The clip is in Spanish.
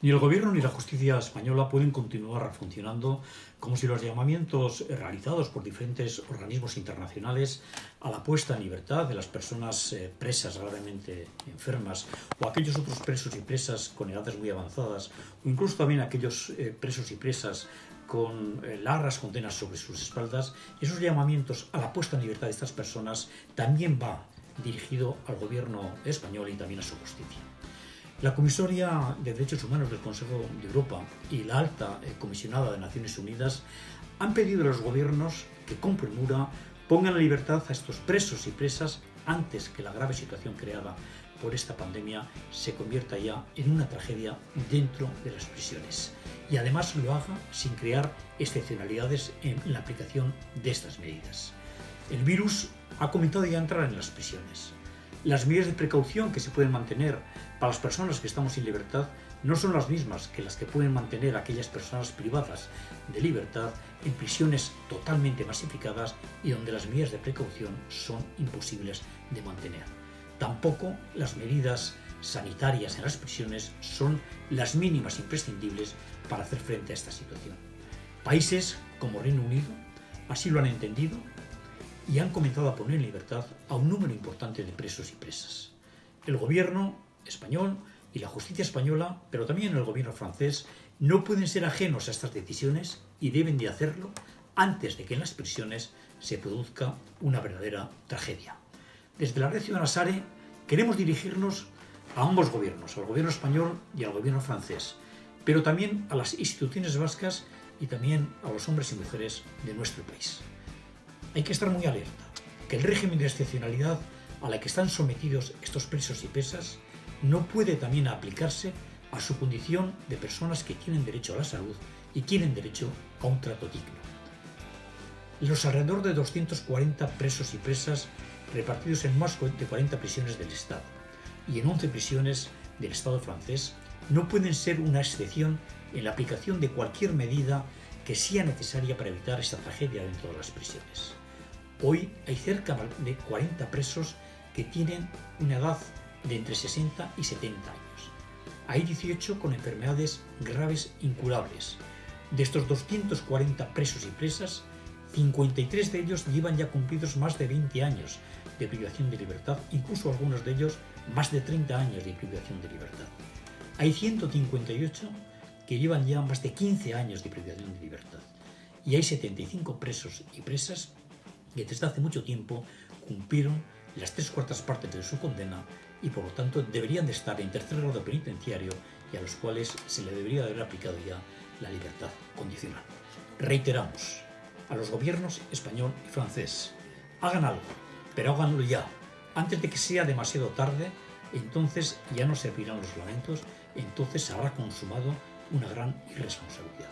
Ni el gobierno ni la justicia española pueden continuar funcionando como si los llamamientos realizados por diferentes organismos internacionales a la puesta en libertad de las personas eh, presas gravemente enfermas o aquellos otros presos y presas con edades muy avanzadas o incluso también aquellos eh, presos y presas con eh, largas condenas sobre sus espaldas, esos llamamientos a la puesta en libertad de estas personas también va dirigido al gobierno español y también a su justicia. La Comisaria de Derechos Humanos del Consejo de Europa y la Alta eh, Comisionada de Naciones Unidas han pedido a los gobiernos que con premura pongan en libertad a estos presos y presas antes que la grave situación creada por esta pandemia se convierta ya en una tragedia dentro de las prisiones. Y además lo haga sin crear excepcionalidades en la aplicación de estas medidas. El virus ha comenzado ya a entrar en las prisiones. Las medidas de precaución que se pueden mantener para las personas que estamos sin libertad no son las mismas que las que pueden mantener aquellas personas privadas de libertad en prisiones totalmente masificadas y donde las medidas de precaución son imposibles de mantener. Tampoco las medidas sanitarias en las prisiones son las mínimas imprescindibles para hacer frente a esta situación. Países como Reino Unido así lo han entendido y han comenzado a poner en libertad a un número importante de presos y presas. El gobierno español y la justicia española, pero también el gobierno francés, no pueden ser ajenos a estas decisiones y deben de hacerlo antes de que en las prisiones se produzca una verdadera tragedia. Desde la red Ciudadana Sare queremos dirigirnos a ambos gobiernos, al gobierno español y al gobierno francés, pero también a las instituciones vascas y también a los hombres y mujeres de nuestro país hay que estar muy alerta, que el régimen de excepcionalidad a la que están sometidos estos presos y pesas no puede también aplicarse a su condición de personas que tienen derecho a la salud y tienen derecho a un trato digno. Los alrededor de 240 presos y presas repartidos en más de 40 prisiones del Estado y en 11 prisiones del Estado francés no pueden ser una excepción en la aplicación de cualquier medida que sea necesaria para evitar esta tragedia dentro de las prisiones. Hoy hay cerca de 40 presos que tienen una edad de entre 60 y 70 años. Hay 18 con enfermedades graves incurables. De estos 240 presos y presas, 53 de ellos llevan ya cumplidos más de 20 años de privación de libertad, incluso algunos de ellos más de 30 años de privación de libertad. Hay 158 que llevan ya más de 15 años de privación de libertad. Y hay 75 presos y presas que desde hace mucho tiempo cumplieron las tres cuartas partes de su condena y por lo tanto deberían de estar en tercer grado penitenciario y a los cuales se le debería haber aplicado ya la libertad condicional. Reiteramos a los gobiernos español y francés, hagan algo, pero háganlo ya, antes de que sea demasiado tarde, entonces ya no servirán los lamentos, entonces se habrá consumado una gran irresponsabilidad.